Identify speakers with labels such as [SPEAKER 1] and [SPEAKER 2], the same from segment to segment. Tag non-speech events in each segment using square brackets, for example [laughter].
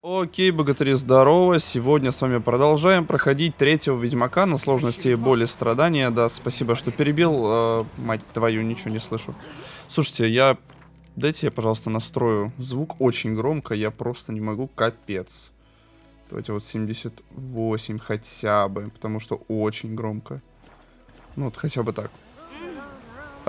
[SPEAKER 1] Окей, богатыри, здорово. Сегодня с вами продолжаем проходить третьего Ведьмака на сложности боли страдания. Да, спасибо, что перебил. Э, мать твою, ничего не слышу. Слушайте, я... Дайте я, пожалуйста, настрою звук очень громко. Я просто не могу, капец. Давайте вот 78 хотя бы, потому что очень громко. Ну вот хотя бы так.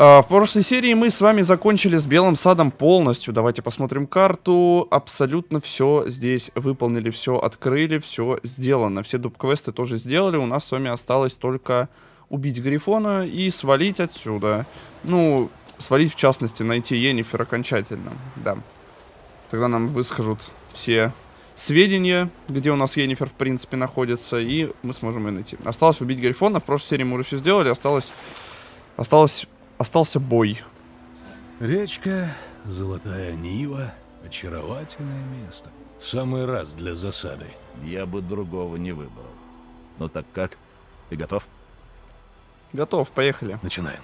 [SPEAKER 1] А, в прошлой серии мы с вами закончили с Белым Садом полностью. Давайте посмотрим карту. Абсолютно все здесь выполнили, все открыли, все сделано. Все дуб-квесты тоже сделали. У нас с вами осталось только убить Грифона и свалить отсюда. Ну, свалить в частности, найти Енифер окончательно. Да. Тогда нам выскажут все сведения, где у нас Енифер в принципе находится, и мы сможем ее найти. Осталось убить Грифона. В прошлой серии мы уже все сделали. Осталось... Осталось остался бой.
[SPEAKER 2] Речка, Золотая Нива, очаровательное место. В самый раз для засады.
[SPEAKER 3] Я бы другого не выбрал. Ну так как? Ты готов?
[SPEAKER 1] Готов, поехали.
[SPEAKER 2] Начинаем.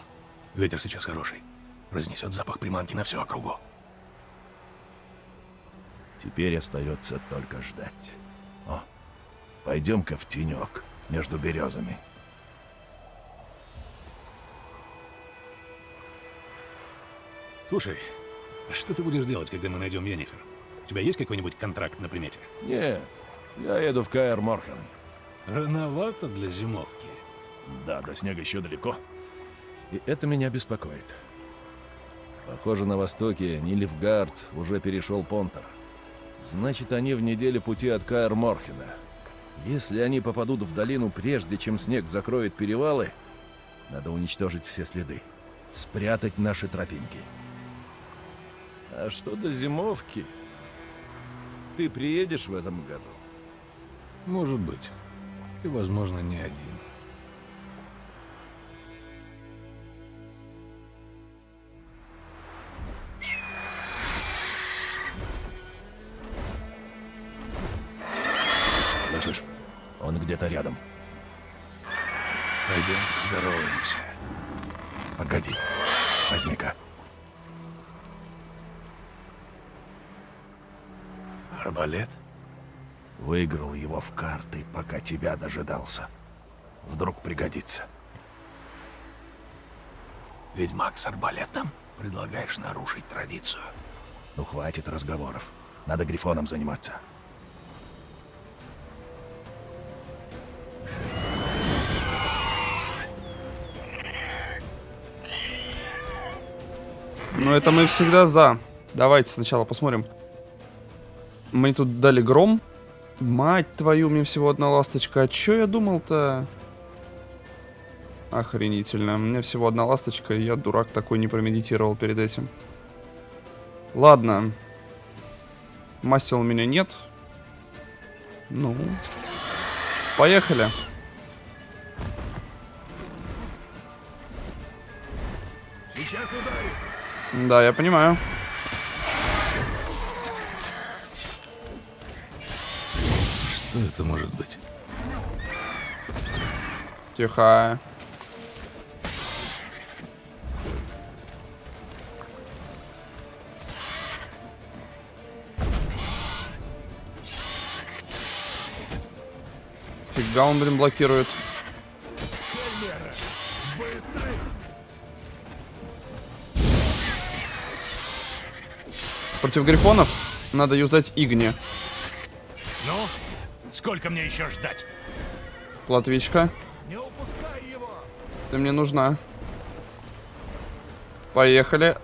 [SPEAKER 2] Ветер сейчас хороший. Разнесет запах приманки на всю округу.
[SPEAKER 3] Теперь остается только ждать. О, пойдем-ка в тенек между березами.
[SPEAKER 2] Слушай, а что ты будешь делать, когда мы найдем Йеннифер? У тебя есть какой-нибудь контракт на примете?
[SPEAKER 3] Нет, я еду в Каэр Морхен.
[SPEAKER 2] Рановато для зимовки.
[SPEAKER 3] Да, до снега еще далеко. И это меня беспокоит. Похоже, на востоке Нильфгард уже перешел Понтер. Значит, они в неделе пути от Каэр Морхена. Если они попадут в долину прежде, чем снег закроет перевалы, надо уничтожить все следы. Спрятать наши тропинки. А что до зимовки? Ты приедешь в этом году?
[SPEAKER 2] Может быть. И, возможно, не один.
[SPEAKER 3] Тебя дожидался. Вдруг пригодится.
[SPEAKER 2] Ведьмак с арбалетом? Предлагаешь нарушить традицию?
[SPEAKER 3] Ну хватит разговоров. Надо грифоном заниматься.
[SPEAKER 1] Ну это мы всегда за. Давайте сначала посмотрим. Мне тут дали гром. Мать твою, мне всего одна ласточка. А чё я думал-то? Охренительно. У меня всего одна ласточка, и я, дурак, такой не промедитировал перед этим. Ладно. Масел у меня нет. Ну. Поехали.
[SPEAKER 3] Сейчас ударит.
[SPEAKER 1] Да, я понимаю.
[SPEAKER 2] Что это может быть?
[SPEAKER 1] Тихо. Фига он, блин, блокирует. Против грифонов надо юзать Игни.
[SPEAKER 2] Сколько мне еще ждать?
[SPEAKER 1] Платвичка,
[SPEAKER 2] Не упускай его!
[SPEAKER 1] ты мне нужна. Поехали.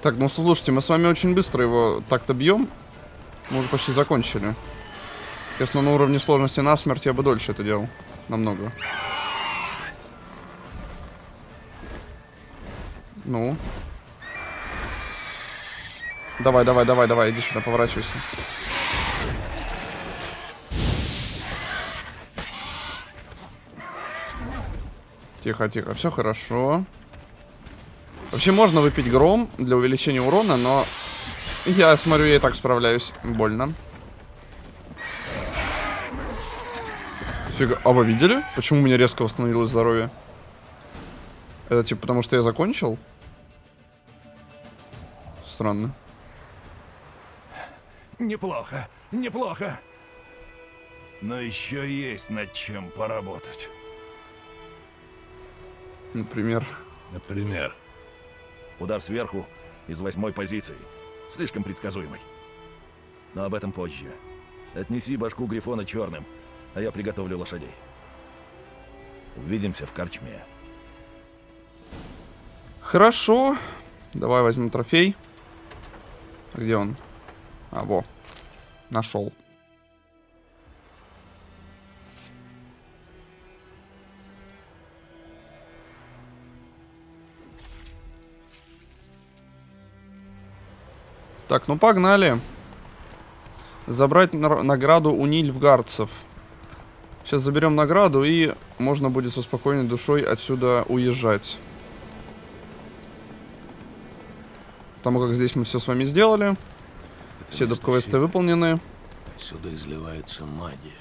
[SPEAKER 1] Так, ну слушайте, мы с вами очень быстро его так-то бьем. Мы уже почти закончили. Если на уровне сложности насмерть, я бы дольше это делал. Намного. Ну. Давай, давай, давай, давай, иди сюда, поворачивайся. Тихо, тихо, все хорошо. Вообще можно выпить гром для увеличения урона, но я смотрю, я и так справляюсь. Больно. Фига. А вы видели? Почему у меня резко восстановилось здоровье? Это типа потому, что я закончил? Странно.
[SPEAKER 4] Неплохо, неплохо. Но еще есть над чем поработать.
[SPEAKER 1] Например.
[SPEAKER 2] Например.
[SPEAKER 4] Удар сверху из восьмой позиции. Слишком предсказуемый. Но об этом позже. Отнеси башку Грифона черным, а я приготовлю лошадей. Увидимся в корчме.
[SPEAKER 1] Хорошо. Давай возьмем трофей. Где он? А, во. Нашел. Так, ну погнали. Забрать награду у нильфгардцев. Сейчас заберем награду и можно будет со спокойной душой отсюда уезжать. Потому как здесь мы все с вами сделали. Все
[SPEAKER 2] место
[SPEAKER 1] доп-квесты выполнены.
[SPEAKER 2] Отсюда изливается магия.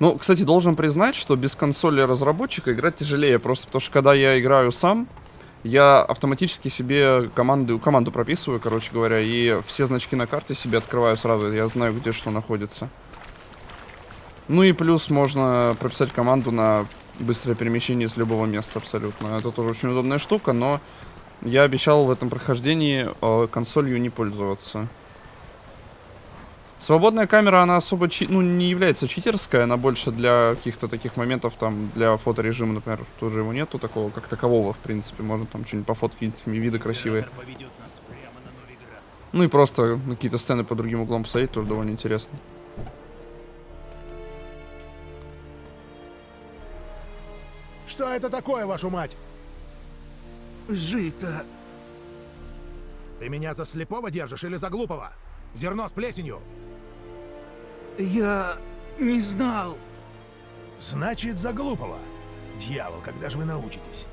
[SPEAKER 1] Ну, кстати, должен признать, что без консоли разработчика играть тяжелее. Просто потому что когда я играю сам, я автоматически себе команду, команду прописываю, короче говоря, и все значки на карте себе открываю сразу. Я знаю, где что находится. Ну и плюс можно прописать команду на быстрое перемещение с любого места абсолютно. Это тоже очень удобная штука, но я обещал в этом прохождении э, консолью не пользоваться. Свободная камера, она особо чи- ну, не является читерской, она больше для каких-то таких моментов, там, для фоторежима, например, тоже его нету такого, как такового, в принципе, можно там что-нибудь пофоткать, виды красивые. Ну и просто на какие-то сцены по другим углом посмотреть тоже довольно интересно.
[SPEAKER 5] Что это такое, вашу мать?
[SPEAKER 6] Жито.
[SPEAKER 5] Ты меня за слепого держишь или за глупого? Зерно с плесенью.
[SPEAKER 6] Я не знал.
[SPEAKER 5] Значит, за глупого. Дьявол, когда же вы научитесь?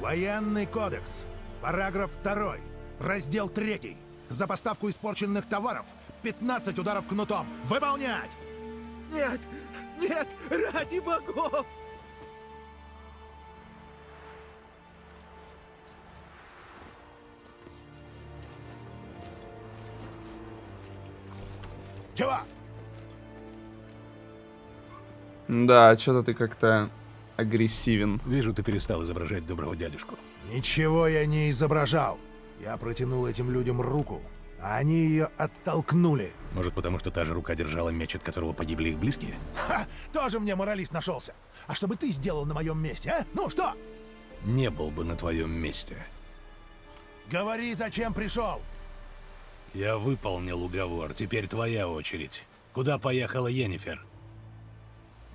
[SPEAKER 5] Военный кодекс. Параграф 2. Раздел 3. За поставку испорченных товаров 15 ударов кнутом. Выполнять!
[SPEAKER 6] Нет, нет, ради богов!
[SPEAKER 1] Да, что-то ты как-то агрессивен.
[SPEAKER 2] Вижу, ты перестал изображать доброго дядюшку.
[SPEAKER 5] Ничего я не изображал. Я протянул этим людям руку, а они ее оттолкнули.
[SPEAKER 2] Может, потому что та же рука держала меч, от которого погибли их близкие?
[SPEAKER 5] Ха! Тоже мне моралист нашелся. А что бы ты сделал на моем месте, а? Ну что?
[SPEAKER 2] Не был бы на твоем месте.
[SPEAKER 5] Говори, зачем пришел?
[SPEAKER 2] Я выполнил уговор, теперь твоя очередь. Куда поехала Йеннифер?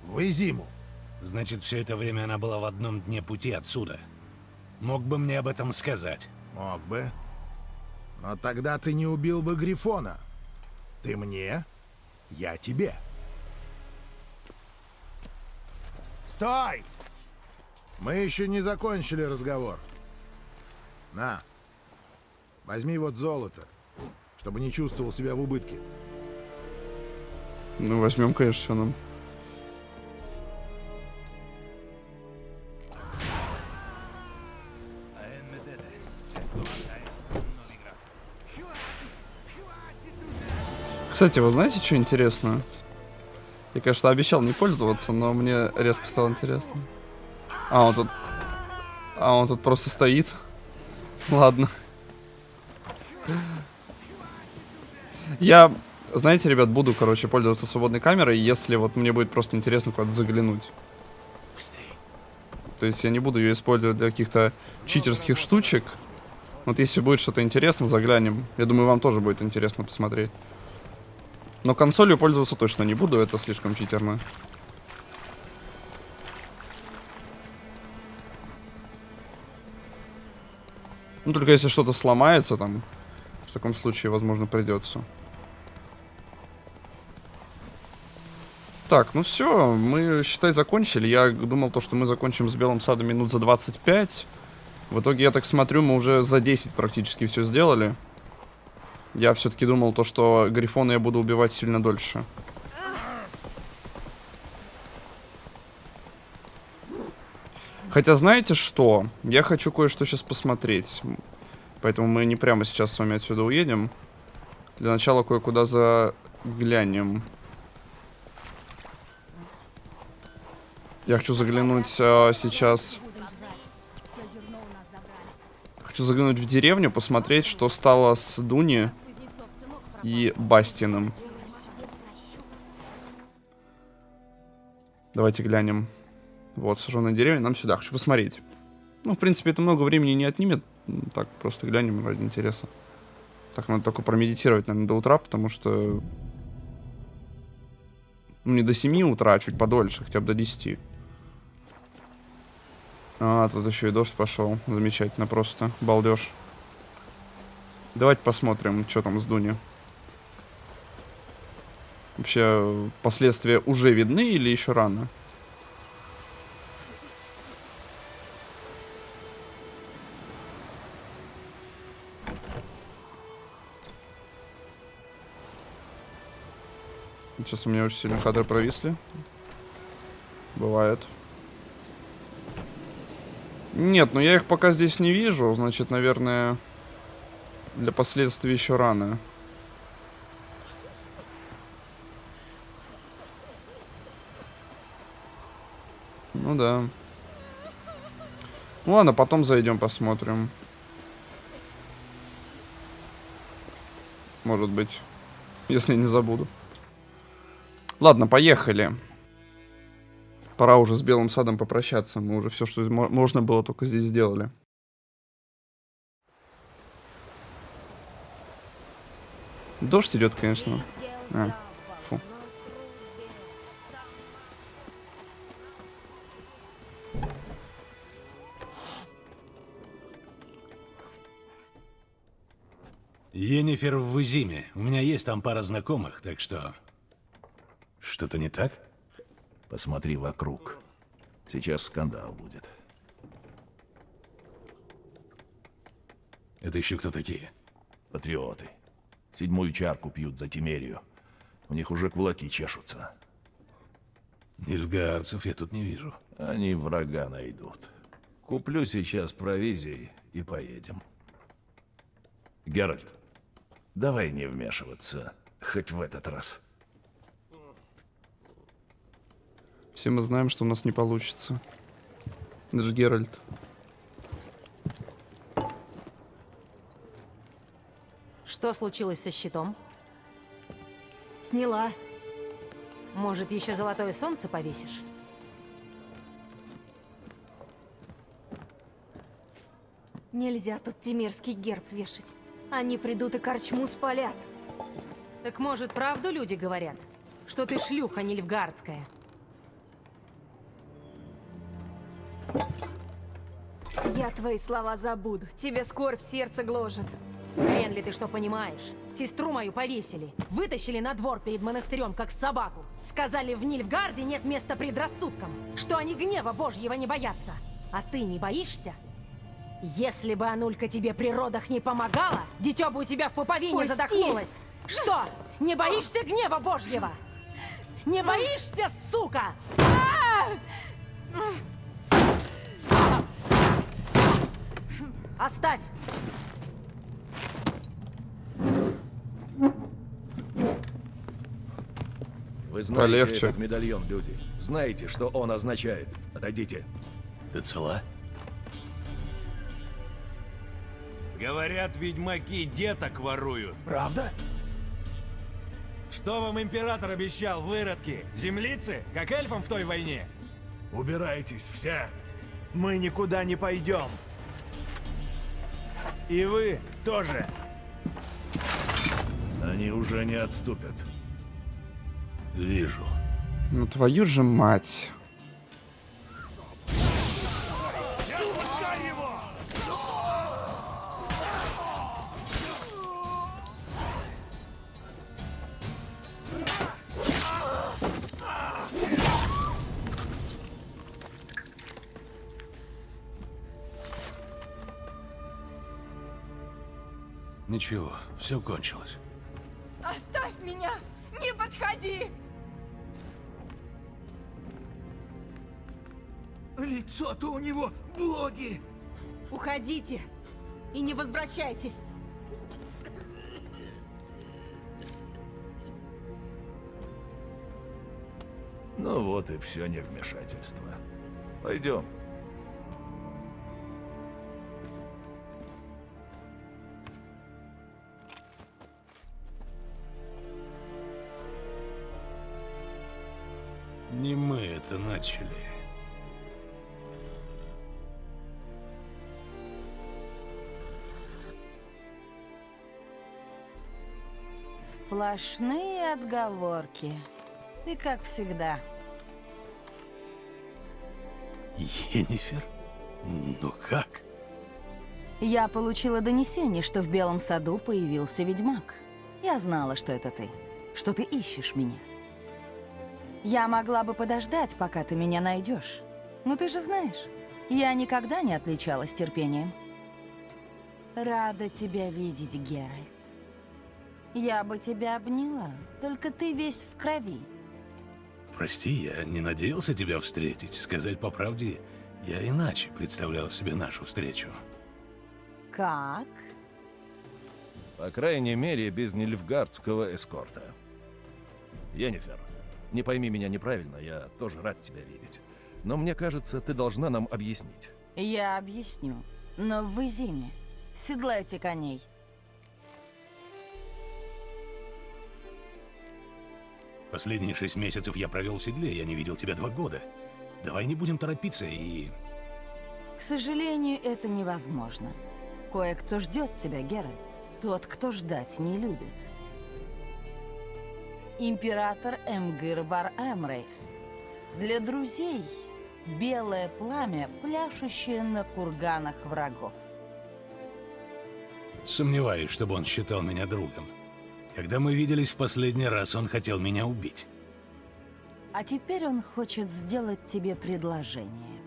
[SPEAKER 5] В Изиму.
[SPEAKER 2] Значит, все это время она была в одном дне пути отсюда. Мог бы мне об этом сказать.
[SPEAKER 5] Мог бы. Но тогда ты не убил бы Грифона. Ты мне, я тебе. Стой! Мы еще не закончили разговор. На. Возьми вот золото, чтобы не чувствовал себя в убытке.
[SPEAKER 1] Ну, возьмем, конечно, что нам. Кстати, вы знаете, что интересно? Я, конечно, обещал не пользоваться, но мне резко стало интересно. А, он тут... А, он тут просто стоит. [laughs] Ладно. Я, знаете, ребят, буду, короче, пользоваться свободной камерой, если вот мне будет просто интересно куда-то заглянуть. То есть я не буду ее использовать для каких-то читерских штучек. Вот если будет что-то интересно, заглянем. Я думаю, вам тоже будет интересно посмотреть. Но консолью пользоваться точно не буду, это слишком читерно. Ну, только если что-то сломается там, в таком случае, возможно, придется. Так, ну все, мы, считай, закончили. Я думал, то, что мы закончим с Белым Садом минут за 25. В итоге, я так смотрю, мы уже за 10 практически все сделали. Я все-таки думал то, что Грифона я буду убивать сильно дольше. Хотя знаете что? Я хочу кое-что сейчас посмотреть. Поэтому мы не прямо сейчас с вами отсюда уедем. Для начала кое-куда заглянем. Я хочу заглянуть а, сейчас... Хочу заглянуть в деревню, посмотреть, что стало с Дуни и Бастином. Давайте глянем. Вот, сожженная деревня, нам сюда. Хочу посмотреть. Ну, в принципе, это много времени не отнимет. Так, просто глянем ради интереса. Так, надо только промедитировать, наверное, до утра, потому что... Ну, не до 7 утра, а чуть подольше, хотя бы до 10. А, тут еще и дождь пошел. Замечательно просто. Балдеж. Давайте посмотрим, что там с Дуни. Вообще, последствия уже видны или еще рано? Сейчас у меня очень сильно кадры провисли. Бывает. Нет, ну я их пока здесь не вижу. Значит, наверное, для последствий еще рано. Ну да. Ну ладно, потом зайдем посмотрим. Может быть. Если не забуду. Ладно, поехали. Пора уже с Белым садом попрощаться. Мы уже все, что можно было, только здесь сделали. Дождь идет, конечно. А, фу.
[SPEAKER 2] Енифер в Изиме. У меня есть там пара знакомых, так что... Что-то не так?
[SPEAKER 3] Посмотри вокруг. Сейчас скандал будет.
[SPEAKER 2] Это еще кто такие?
[SPEAKER 3] Патриоты. Седьмую чарку пьют за Тимерию. У них уже кулаки чешутся.
[SPEAKER 2] Нильфгаарцев я тут не вижу.
[SPEAKER 3] Они врага найдут. Куплю сейчас провизии и поедем. Геральт, давай не вмешиваться, хоть в этот раз.
[SPEAKER 1] Все мы знаем, что у нас не получится. Даже Геральт.
[SPEAKER 7] Что случилось со щитом? Сняла. Может, еще золотое солнце повесишь? Нельзя тут тимирский герб вешать. Они придут и корчму спалят. Так может, правду люди говорят? Что ты шлюха нильфгардская? Я твои слова забуду. Тебе скорбь сердце гложет. Хрен ли ты что понимаешь? Сестру мою повесили. Вытащили на двор перед монастырем, как собаку. Сказали, в Нильфгарде нет места предрассудкам. Что они гнева божьего не боятся. А ты не боишься? Если бы Анулька тебе при родах не помогала, дитё бы у тебя в пуповине
[SPEAKER 6] Пусти!
[SPEAKER 7] задохнулось. Что? Не боишься гнева божьего? Не боишься, сука? Оставь!
[SPEAKER 3] Вы знаете
[SPEAKER 1] Полегче.
[SPEAKER 3] этот медальон, люди. Знаете, что он означает. Отойдите.
[SPEAKER 2] Ты цела?
[SPEAKER 8] Говорят, ведьмаки деток воруют.
[SPEAKER 9] Правда?
[SPEAKER 8] Что вам император обещал, выродки? Землицы? Как эльфам в той войне?
[SPEAKER 3] Убирайтесь все.
[SPEAKER 8] Мы никуда не пойдем. И вы тоже.
[SPEAKER 3] Они уже не отступят.
[SPEAKER 2] Вижу.
[SPEAKER 1] Ну твою же мать.
[SPEAKER 2] Ничего, все кончилось.
[SPEAKER 6] Оставь меня! Не подходи! Лицо-то у него боги!
[SPEAKER 7] Уходите и не возвращайтесь.
[SPEAKER 3] Ну вот и все невмешательство. Пойдем.
[SPEAKER 2] Не мы это начали.
[SPEAKER 10] Сплошные отговорки. Ты как всегда.
[SPEAKER 2] Енифер? Ну как?
[SPEAKER 10] Я получила донесение, что в Белом саду появился ведьмак. Я знала, что это ты, что ты ищешь меня. Я могла бы подождать, пока ты меня найдешь. Но ты же знаешь, я никогда не отличалась терпением. Рада тебя видеть, Геральт. Я бы тебя обняла, только ты весь в крови.
[SPEAKER 2] Прости, я не надеялся тебя встретить. Сказать по правде, я иначе представлял себе нашу встречу.
[SPEAKER 10] Как?
[SPEAKER 3] По крайней мере, без нильфгардского эскорта. Йеннифер, не пойми меня неправильно, я тоже рад тебя видеть. Но мне кажется, ты должна нам объяснить.
[SPEAKER 10] Я объясню. Но в Изиме. Седлайте коней.
[SPEAKER 2] Последние шесть месяцев я провел в седле, я не видел тебя два года. Давай не будем торопиться и...
[SPEAKER 10] К сожалению, это невозможно. Кое-кто ждет тебя, Геральт. Тот, кто ждать не любит. Император Эмгир Вар Эмрейс. Для друзей белое пламя, пляшущее на курганах врагов.
[SPEAKER 2] Сомневаюсь, чтобы он считал меня другом. Когда мы виделись в последний раз, он хотел меня убить.
[SPEAKER 10] А теперь он хочет сделать тебе предложение.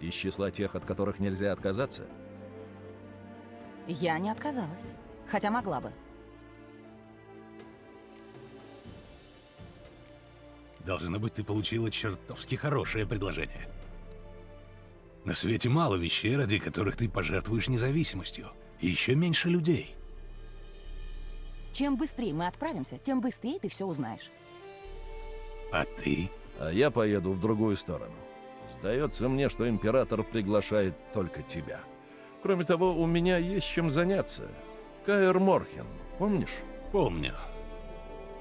[SPEAKER 3] Из числа тех, от которых нельзя отказаться?
[SPEAKER 10] Я не отказалась, хотя могла бы.
[SPEAKER 2] Должно быть, ты получила чертовски хорошее предложение. На свете мало вещей, ради которых ты пожертвуешь независимостью. И еще меньше людей.
[SPEAKER 10] Чем быстрее мы отправимся, тем быстрее ты все узнаешь.
[SPEAKER 2] А ты?
[SPEAKER 3] А я поеду в другую сторону. Сдается мне, что император приглашает только тебя. Кроме того, у меня есть чем заняться. Каэр Морхен, помнишь?
[SPEAKER 2] Помню.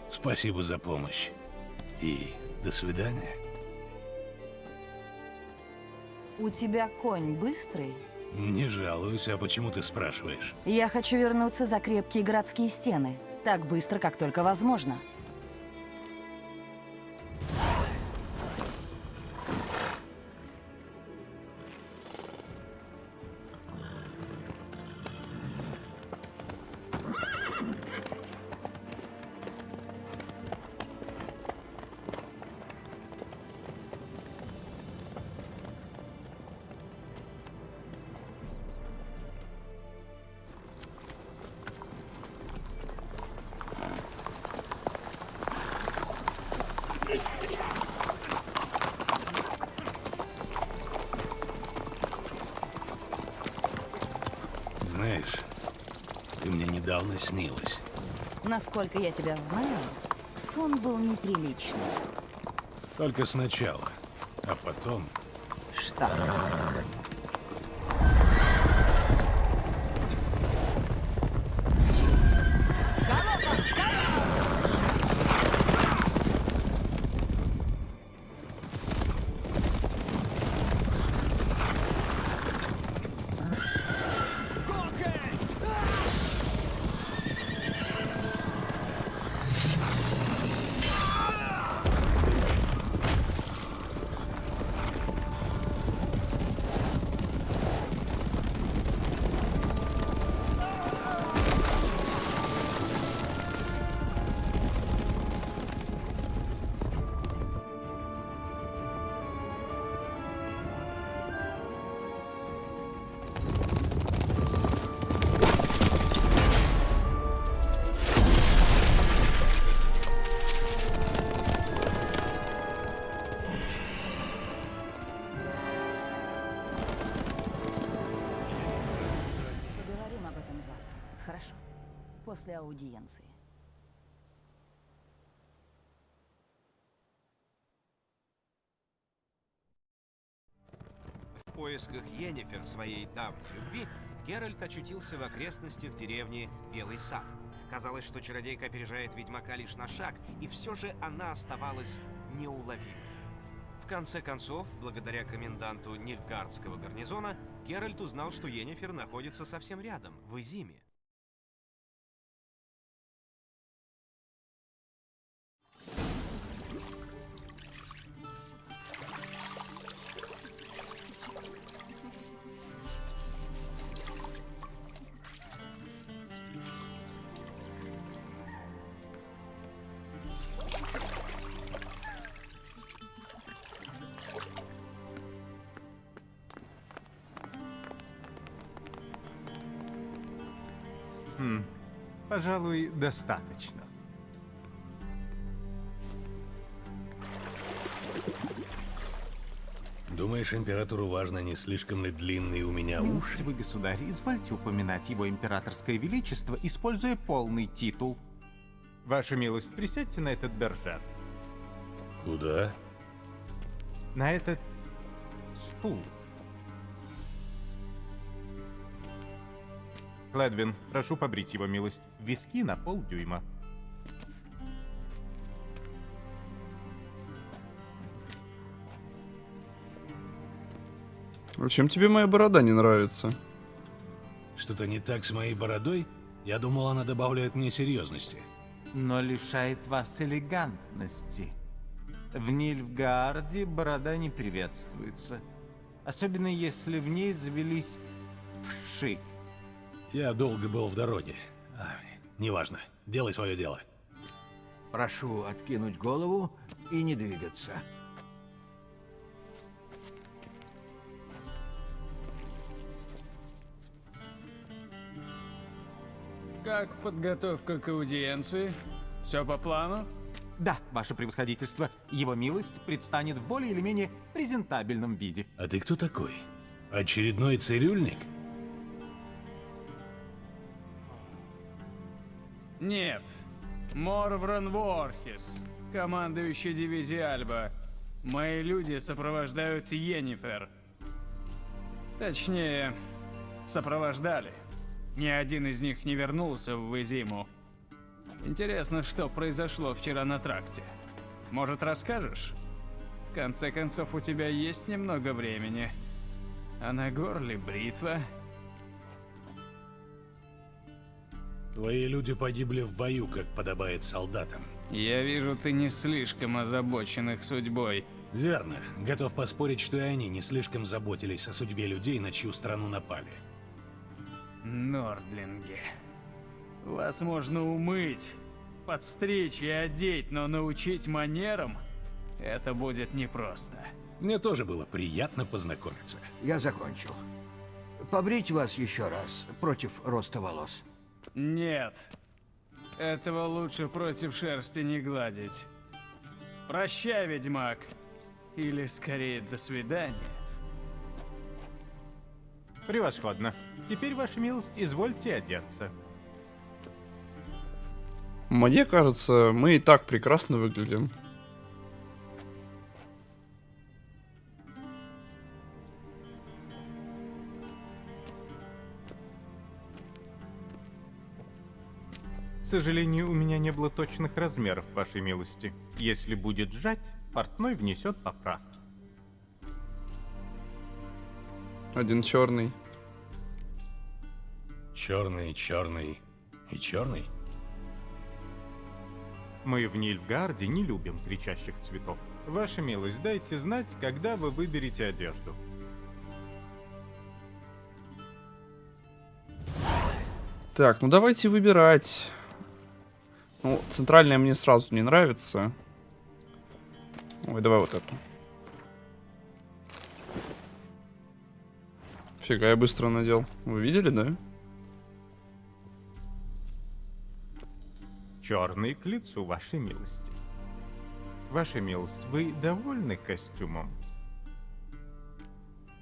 [SPEAKER 2] Спасибо за помощь. И до свидания.
[SPEAKER 10] У тебя конь быстрый?
[SPEAKER 2] Не жалуюсь, а почему ты спрашиваешь?
[SPEAKER 10] Я хочу вернуться за крепкие городские стены. Так быстро, как только возможно.
[SPEAKER 2] Мне недавно снилась.
[SPEAKER 10] Насколько я тебя знаю, сон был неприличный.
[SPEAKER 2] Только сначала, а потом...
[SPEAKER 10] Что?
[SPEAKER 11] Поисках Йеннифер, своей давней любви, Геральт очутился в окрестностях деревни Белый Сад. Казалось, что чародейка опережает ведьмака лишь на шаг, и все же она оставалась неуловимой. В конце концов, благодаря коменданту Нильфгардского гарнизона, Геральт узнал, что Йеннифер находится совсем рядом, в Изиме.
[SPEAKER 12] Пожалуй, достаточно.
[SPEAKER 2] Думаешь, императору важно, не слишком ли длинные у меня уши?
[SPEAKER 12] Милостивый государь, извольте упоминать его императорское величество, используя полный титул. Ваша милость, присядьте на этот бержер.
[SPEAKER 2] Куда?
[SPEAKER 12] На этот стул. Кледвин, прошу побрить его милость. Виски на полдюйма.
[SPEAKER 1] А чем тебе моя борода не нравится?
[SPEAKER 2] Что-то не так с моей бородой? Я думал, она добавляет мне серьезности.
[SPEAKER 12] Но лишает вас элегантности. В Нильфгаарде борода не приветствуется. Особенно если в ней завелись вши.
[SPEAKER 2] Я долго был в дороге. А, неважно. Делай свое дело.
[SPEAKER 6] Прошу откинуть голову и не двигаться.
[SPEAKER 13] Как подготовка к аудиенции? Все по плану?
[SPEAKER 12] Да, ваше превосходительство, его милость предстанет в более или менее презентабельном виде.
[SPEAKER 2] А ты кто такой? Очередной цирюльник?
[SPEAKER 13] Нет. Морвран Ворхис, командующий дивизией Альба. Мои люди сопровождают Йеннифер. Точнее, сопровождали. Ни один из них не вернулся в Изиму. Интересно, что произошло вчера на тракте. Может, расскажешь? В конце концов, у тебя есть немного времени. А на горле бритва.
[SPEAKER 2] Твои люди погибли в бою, как подобает солдатам.
[SPEAKER 13] Я вижу, ты не слишком озабочен их судьбой.
[SPEAKER 2] Верно. Готов поспорить, что и они не слишком заботились о судьбе людей, на чью страну напали.
[SPEAKER 13] Нордлинги. Вас можно умыть, подстричь и одеть, но научить манерам – это будет непросто.
[SPEAKER 2] Мне тоже было приятно познакомиться.
[SPEAKER 6] Я закончил. Побрить вас еще раз против роста волос.
[SPEAKER 13] Нет. Этого лучше против шерсти не гладить. Прощай, ведьмак. Или скорее, до свидания.
[SPEAKER 12] Превосходно. Теперь, ваша милость, извольте одеться.
[SPEAKER 1] Мне кажется, мы и так прекрасно выглядим.
[SPEAKER 12] К сожалению, у меня не было точных размеров, вашей милости. Если будет сжать, портной внесет поправки.
[SPEAKER 1] Один черный.
[SPEAKER 2] Черный, черный и черный.
[SPEAKER 12] Мы в Нильфгарде не любим кричащих цветов. Ваша милость, дайте знать, когда вы выберете одежду.
[SPEAKER 1] Так, ну давайте выбирать. Ну, центральная мне сразу не нравится. Ой, давай вот эту. Фига, я быстро надел. Вы видели, да?
[SPEAKER 12] Черный к лицу, вашей милости. Ваша милость, вы довольны костюмом?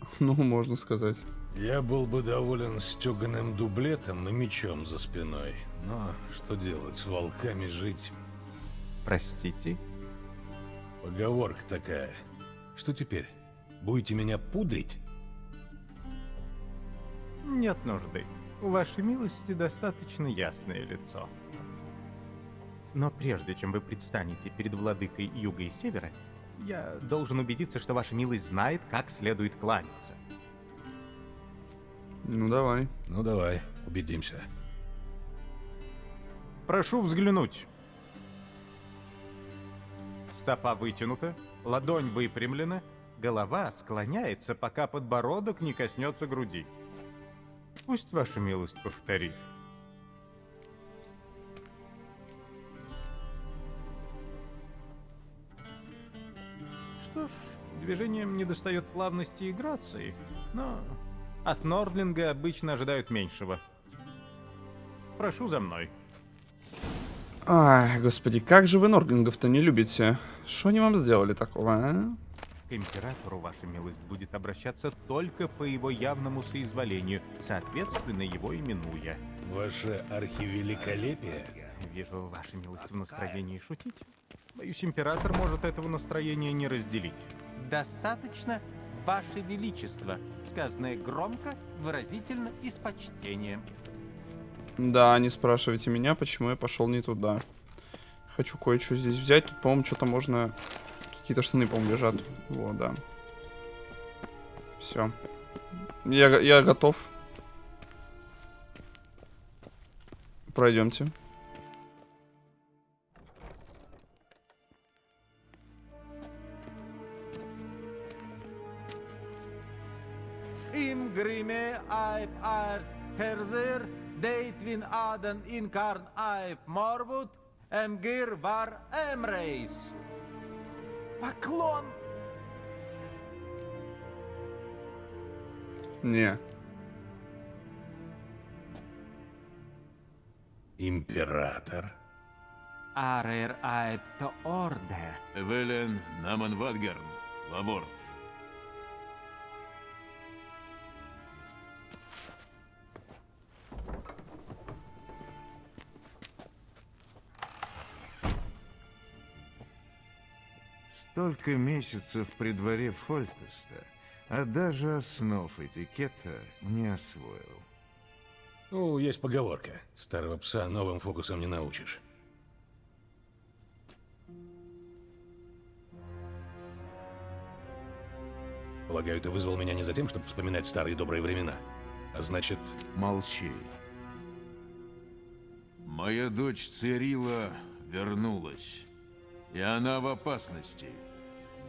[SPEAKER 12] [laughs]
[SPEAKER 1] Ну, можно сказать.
[SPEAKER 2] Я был бы доволен стеганым дублетом и мечом за спиной. Но что делать, с волками жить?
[SPEAKER 12] Простите?
[SPEAKER 2] Поговорка такая. Что теперь? Будете меня пудрить?
[SPEAKER 12] Нет нужды. У вашей милости достаточно ясное лицо. Но прежде чем вы предстанете перед владыкой Юга и Севера, я должен убедиться, что ваша милость знает, как следует кланяться.
[SPEAKER 1] Ну, давай.
[SPEAKER 2] Ну, давай, убедимся.
[SPEAKER 12] Прошу взглянуть. Стопа вытянута, ладонь выпрямлена, голова склоняется, пока подбородок не коснется груди. Пусть ваша милость повторит. Что ж, движением недостает плавности и грации, но от Нордлинга обычно ожидают меньшего. Прошу за мной.
[SPEAKER 1] Ай, господи, как же вы Норглингов-то не любите? Что они вам сделали такого, а?
[SPEAKER 12] К императору ваша милость будет обращаться только по его явному соизволению, соответственно его именуя.
[SPEAKER 2] Ваше архивеликолепие?
[SPEAKER 12] Вижу, ваша милость в настроении шутить. Боюсь, император может этого настроения не разделить. Достаточно, ваше величество, сказанное громко, выразительно и с почтением.
[SPEAKER 1] Да, не спрашивайте меня, почему я пошел не туда. Хочу кое-что здесь взять. Тут, по-моему, что-то можно... Какие-то штаны, по-моему, лежат. Вот, да. Все. Я, я готов. Пройдемте.
[SPEAKER 12] Im grimme aip art herzer, deitvin aden inkarn aip morvud, emgir var emreis. Поклон!
[SPEAKER 1] Не.
[SPEAKER 2] Император?
[SPEAKER 12] Арер аip то орде.
[SPEAKER 4] Эвелен Наман Вадгарн, Лаворд.
[SPEAKER 14] Столько месяцев при дворе Фольтеста, а даже основ этикета не освоил.
[SPEAKER 2] Ну, есть поговорка. Старого пса новым фокусом не научишь. Полагаю, ты вызвал меня не за тем, чтобы вспоминать старые добрые времена. А значит...
[SPEAKER 14] Молчи. Моя дочь Цирила вернулась. И она в опасности.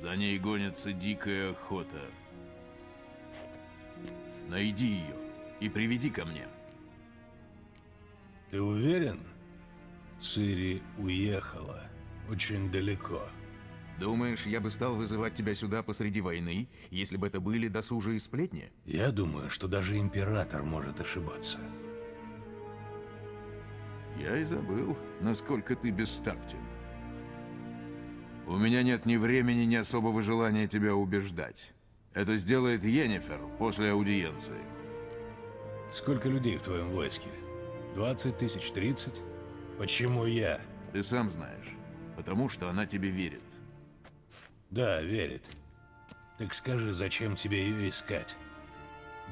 [SPEAKER 14] За ней гонится дикая охота. Найди ее и приведи ко мне.
[SPEAKER 2] Ты уверен? Цири уехала. Очень далеко.
[SPEAKER 14] Думаешь, я бы стал вызывать тебя сюда посреди войны, если бы это были досужие сплетни?
[SPEAKER 2] Я думаю, что даже Император может ошибаться.
[SPEAKER 14] Я и забыл, насколько ты бестактен. У меня нет ни времени, ни особого желания тебя убеждать. Это сделает Йеннифер после аудиенции.
[SPEAKER 2] Сколько людей в твоем войске? 20 тысяч, 30? Почему я?
[SPEAKER 14] Ты сам знаешь. Потому что она тебе верит.
[SPEAKER 2] Да, верит. Так скажи, зачем тебе ее искать?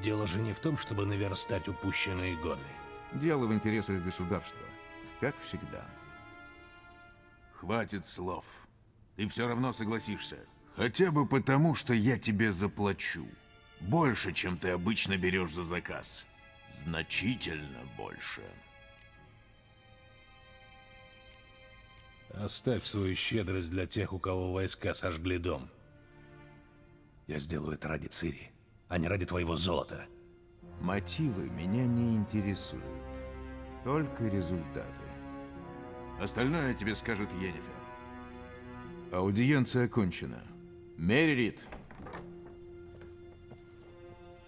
[SPEAKER 2] Дело же не в том, чтобы наверстать упущенные годы.
[SPEAKER 14] Дело в интересах государства. Как всегда. Хватит слов. Ты все равно согласишься. Хотя бы потому, что я тебе заплачу. Больше, чем ты обычно берешь за заказ. Значительно больше.
[SPEAKER 2] Оставь свою щедрость для тех, у кого войска сожгли дом. Я сделаю это ради Цири, а не ради твоего золота.
[SPEAKER 14] Мотивы меня не интересуют. Только результаты. Остальное тебе скажет Йеннифер. Аудиенция окончена. Меррит,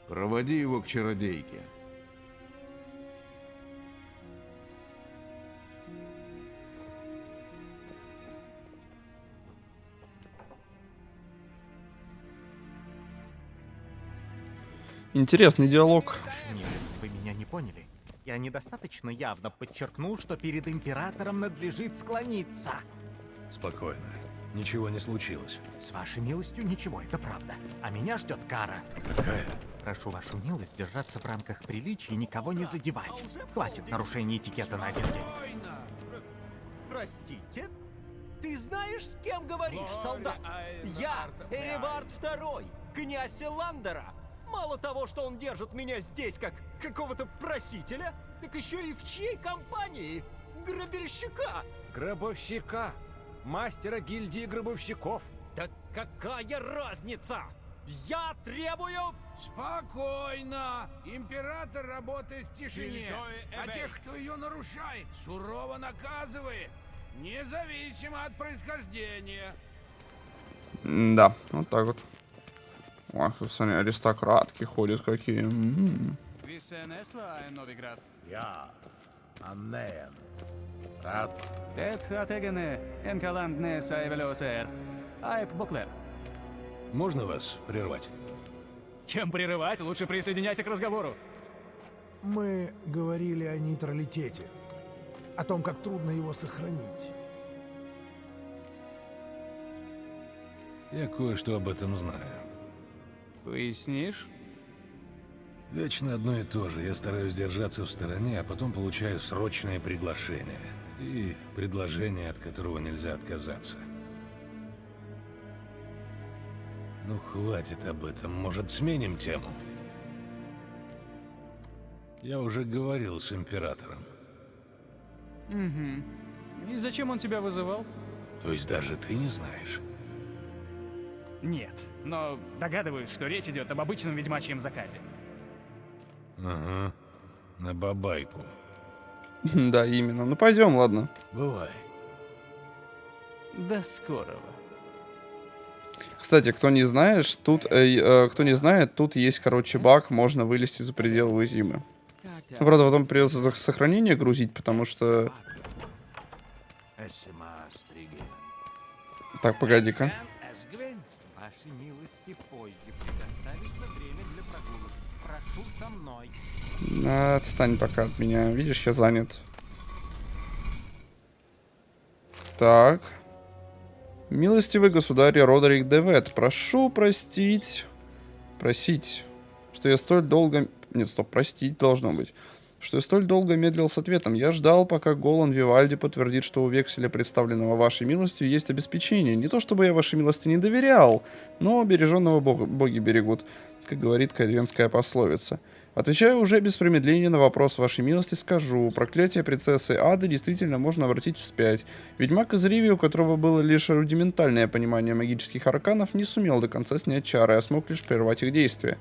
[SPEAKER 14] проводи его к чародейке.
[SPEAKER 1] Интересный диалог.
[SPEAKER 12] Милость, вы меня не поняли. Я недостаточно явно подчеркнул, что перед императором надлежит склониться.
[SPEAKER 2] Спокойно. Ничего не случилось.
[SPEAKER 12] С вашей милостью ничего, это правда. А меня ждет кара.
[SPEAKER 2] Какая?
[SPEAKER 12] Прошу вашу милость держаться в рамках приличия и никого не задевать. Хватит нарушений этикета на один день.
[SPEAKER 15] Простите? Ты знаешь, с кем говоришь, солдат? Я Эребард II, князь Эландера. Мало того, что он держит меня здесь как какого-то просителя, так еще и в чьей компании? Грабельщика!
[SPEAKER 11] Гробовщика! Мастера гильдии гробовщиков!
[SPEAKER 15] Да какая разница? Я требую...
[SPEAKER 8] Спокойно! Император работает в тишине, а тех, кто ее нарушает, сурово наказывает, независимо от происхождения.
[SPEAKER 1] Да, вот так вот. Ох, тут, смотри, аристократки ходят какие. М-м.
[SPEAKER 13] Висенесва, Новиград.
[SPEAKER 5] Я, Аннеен. Рад.
[SPEAKER 13] Тет хатегене, энкаландне сайвелосер. Айп Буклер.
[SPEAKER 2] Можно вас прервать?
[SPEAKER 13] Чем прерывать, лучше присоединяйся к разговору.
[SPEAKER 5] Мы говорили о нейтралитете. О том, как трудно его сохранить.
[SPEAKER 2] Я кое-что об этом знаю.
[SPEAKER 13] Пояснишь?
[SPEAKER 2] Вечно одно и то же. Я стараюсь держаться в стороне, а потом получаю срочное приглашение. И предложение, от которого нельзя отказаться. Ну, хватит об этом. Может, сменим тему? Я уже говорил с Императором.
[SPEAKER 13] Угу. И зачем он тебя вызывал?
[SPEAKER 2] То есть даже ты не знаешь?
[SPEAKER 13] Нет, но догадываюсь, что речь идет об обычном ведьмачьем заказе.
[SPEAKER 2] Ага. На бабайку. [laughs]
[SPEAKER 1] Да, именно. Ну пойдем, ладно.
[SPEAKER 2] Бывай.
[SPEAKER 13] До скорого.
[SPEAKER 1] Кстати, кто не знаешь, тут, э, э, кто не знает, тут есть, короче, баг, можно вылезти за пределы зимы. Ну, правда, потом придется сохранение грузить, потому что... Так, погоди-ка. Отстань пока от меня. Видишь, я занят. Так. Милостивый государь Родерик Девет, прошу простить... Просить, что я столь долго... Нет, стоп, простить должно быть. Что я столь долго медлил с ответом. Я ждал, пока Голан Вивальди подтвердит, что у векселя, представленного вашей милостью, есть обеспечение. Не то чтобы я вашей милости не доверял, но береженного бог... боги берегут, как говорит каденская пословица. Отвечаю уже без промедления на вопрос вашей милости, скажу. Проклятие принцессы Ады действительно можно обратить вспять. Ведьмак из Риви, у которого было лишь рудиментальное понимание магических арканов, не сумел до конца снять чары, а смог лишь прервать их действие.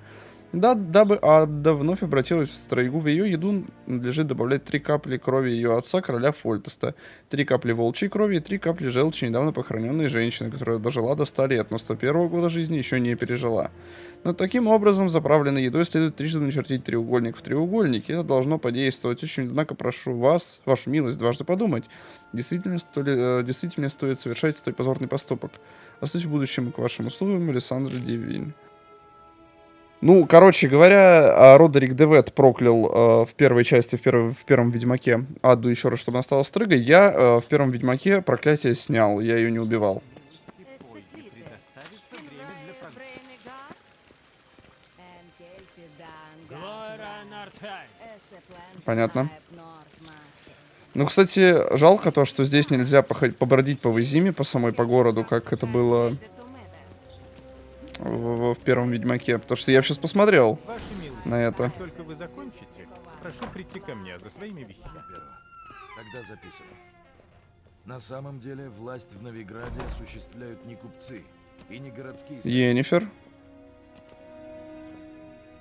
[SPEAKER 1] Да, дабы Ада вновь обратилась в стройгу, в ее еду надлежит добавлять три капли крови ее отца, короля Фольтеста, три капли волчьей крови и три капли желчи недавно похороненной женщины, которая дожила до 100 лет, но 101 года жизни еще не пережила. Но таким образом, заправленной едой следует трижды начертить треугольник в треугольнике. Это должно подействовать очень. Однако прошу вас, вашу милость, дважды подумать. Действительно, столи, э, действительно стоит совершать столь позорный поступок. Остаюсь в будущем к вашим услугам, Александр Дивиль. Ну, короче говоря, а, Родерик Девет проклял э, в первой части, в, первой, в первом Ведьмаке Аду еще раз, чтобы она стала стрыгой. Я э, в первом Ведьмаке проклятие снял, я ее не убивал. Понятно. Ну, кстати, жалко то, что здесь нельзя походить, побродить по Визиме, по самой по городу, как это было в, в- в первом Ведьмаке. Потому что я сейчас посмотрел
[SPEAKER 12] Ваша милость,
[SPEAKER 1] на это.
[SPEAKER 12] как только вы закончите, прошу прийти ко мне за своими вещами.
[SPEAKER 14] Тогда записывай. На самом деле, власть в Новиграде осуществляют не купцы и не городские.
[SPEAKER 1] Енифер.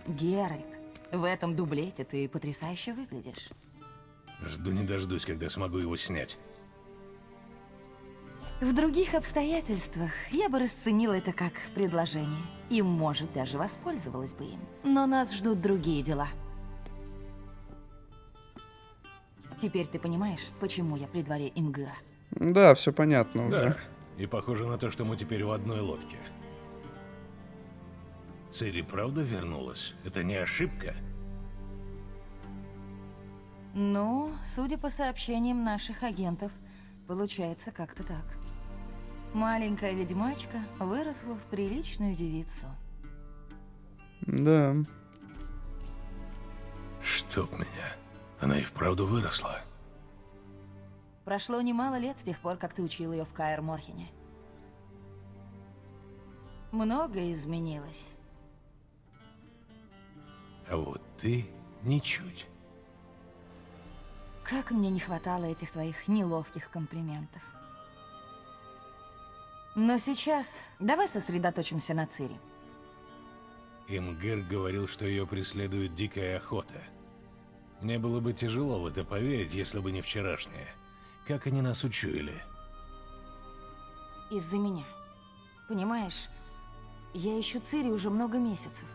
[SPEAKER 10] Геральт, в этом дублете ты потрясающе выглядишь.
[SPEAKER 2] Жду не дождусь, когда смогу его снять.
[SPEAKER 10] В других обстоятельствах я бы расценила это как предложение. И, может, даже воспользовалась бы им. Но нас ждут другие дела. Теперь ты понимаешь, почему я при дворе Имгыра?
[SPEAKER 1] Да, все понятно
[SPEAKER 2] Да.
[SPEAKER 1] уже.
[SPEAKER 2] И похоже на то, что мы теперь в одной лодке. Цири правда вернулась? Это не ошибка?
[SPEAKER 10] Ну, судя по сообщениям наших агентов, получается как-то так. Маленькая ведьмачка выросла в приличную девицу.
[SPEAKER 1] Да.
[SPEAKER 2] Чтоб меня. Она и вправду выросла.
[SPEAKER 10] Прошло немало лет с тех пор, как ты учил ее в Каэр Морхене. Многое изменилось.
[SPEAKER 2] А вот ты ничуть.
[SPEAKER 10] Как мне не хватало этих твоих неловких комплиментов. Но сейчас давай сосредоточимся на Цири.
[SPEAKER 2] Имгер говорил, что ее преследует дикая охота. Мне было бы тяжело в это поверить, если бы не вчерашнее. Как они нас учуяли?
[SPEAKER 10] Из-за меня. Понимаешь, я ищу Цири уже много месяцев.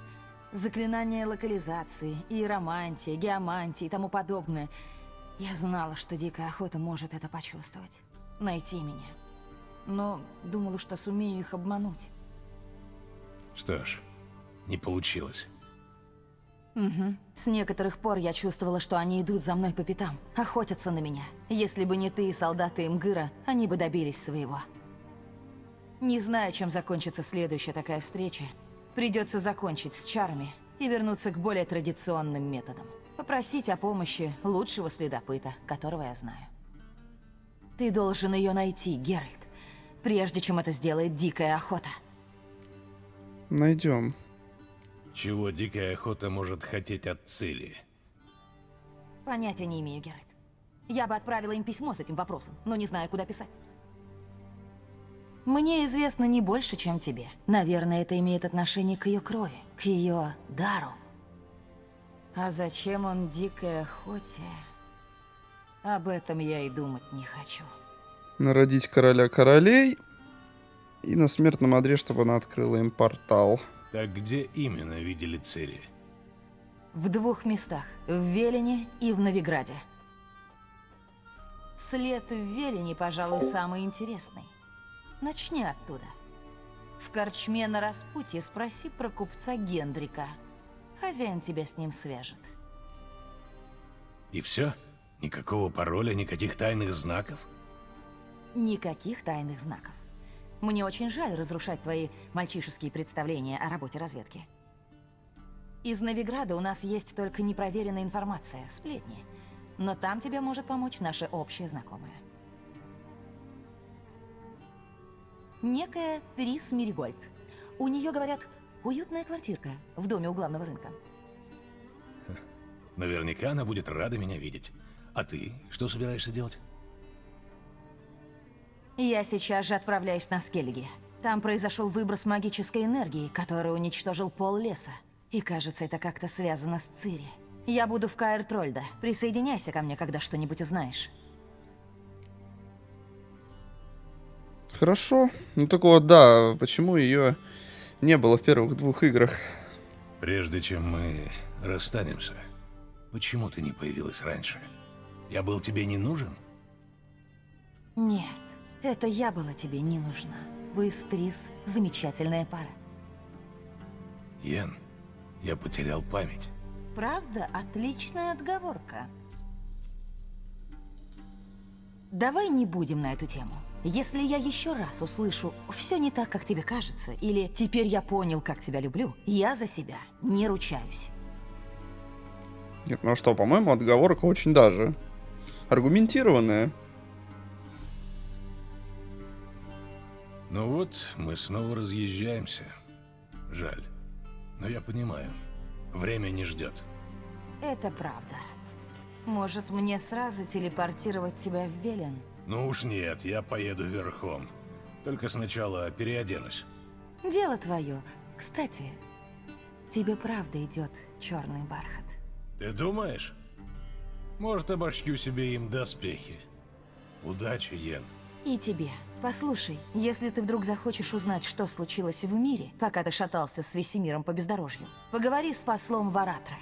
[SPEAKER 10] Заклинания локализации, иеромантия, геомантия и тому подобное. Я знала, что дикая охота может это почувствовать. Найти меня. Но думала, что сумею их обмануть.
[SPEAKER 2] Что ж, не получилось.
[SPEAKER 10] Угу. С некоторых пор я чувствовала, что они идут за мной по пятам, охотятся на меня. Если бы не ты и солдаты Имгыра, они бы добились своего. Не знаю, чем закончится следующая такая встреча. Придется закончить с чарами и вернуться к более традиционным методам. Попросить о помощи лучшего следопыта, которого я знаю. Ты должен ее найти, Геральт, прежде чем это сделает дикая охота.
[SPEAKER 1] Найдем.
[SPEAKER 2] Чего дикая охота может хотеть от цели?
[SPEAKER 10] Понятия не имею, Геральт. Я бы отправила им письмо с этим вопросом, но не знаю, куда писать. Мне известно не больше, чем тебе. Наверное, это имеет отношение к ее крови, к ее дару. А зачем он дикой охоте? Об этом я и думать не хочу.
[SPEAKER 1] Народить короля королей. И на смертном одре, чтобы она открыла им портал.
[SPEAKER 2] Так где именно видели Цири?
[SPEAKER 10] В двух местах. В Велине и в Новиграде. След в Велине, пожалуй, самый интересный. Начни оттуда. В корчме на распутье спроси про купца Гендрика. Хозяин тебя с ним свяжет.
[SPEAKER 2] И все? Никакого пароля, никаких тайных знаков?
[SPEAKER 10] Никаких тайных знаков. Мне очень жаль разрушать твои мальчишеские представления о работе разведки. Из Новиграда у нас есть только непроверенная информация, сплетни. Но там тебе может помочь наша общая знакомая. Некая Трис Миригольд. У нее, говорят, уютная квартирка в доме у главного рынка.
[SPEAKER 2] Наверняка она будет рада меня видеть. А ты что собираешься делать?
[SPEAKER 10] Я сейчас же отправляюсь на Скеллиги. Там произошел выброс магической энергии, который уничтожил пол леса. И кажется, это как-то связано с Цири. Я буду в Каэр Трольда. Присоединяйся ко мне, когда что-нибудь узнаешь.
[SPEAKER 1] Хорошо. Ну так вот, да, почему ее не было в первых двух играх?
[SPEAKER 2] Прежде чем мы расстанемся, почему ты не появилась раньше? Я был тебе не нужен?
[SPEAKER 10] Нет, это я была тебе не нужна. Вы с Трис замечательная пара.
[SPEAKER 2] Йен, я потерял память.
[SPEAKER 10] Правда, отличная отговорка. Давай не будем на эту тему. Если я еще раз услышу «все не так, как тебе кажется» или «теперь я понял, как тебя люблю», я за себя не ручаюсь.
[SPEAKER 1] Нет, ну а что, по-моему, отговорка очень даже аргументированная.
[SPEAKER 2] Ну вот, мы снова разъезжаемся. Жаль. Но я понимаю. Время не ждет.
[SPEAKER 10] Это правда. Может, мне сразу телепортировать тебя в Велен?
[SPEAKER 2] Ну уж нет, я поеду верхом. Только сначала переоденусь.
[SPEAKER 10] Дело твое. Кстати, тебе правда идет черный бархат.
[SPEAKER 2] Ты думаешь? Может, обошью себе им доспехи. Удачи, Йен.
[SPEAKER 10] И тебе. Послушай, если ты вдруг захочешь узнать, что случилось в мире, пока ты шатался с Весемиром по бездорожью, поговори с послом Варатра.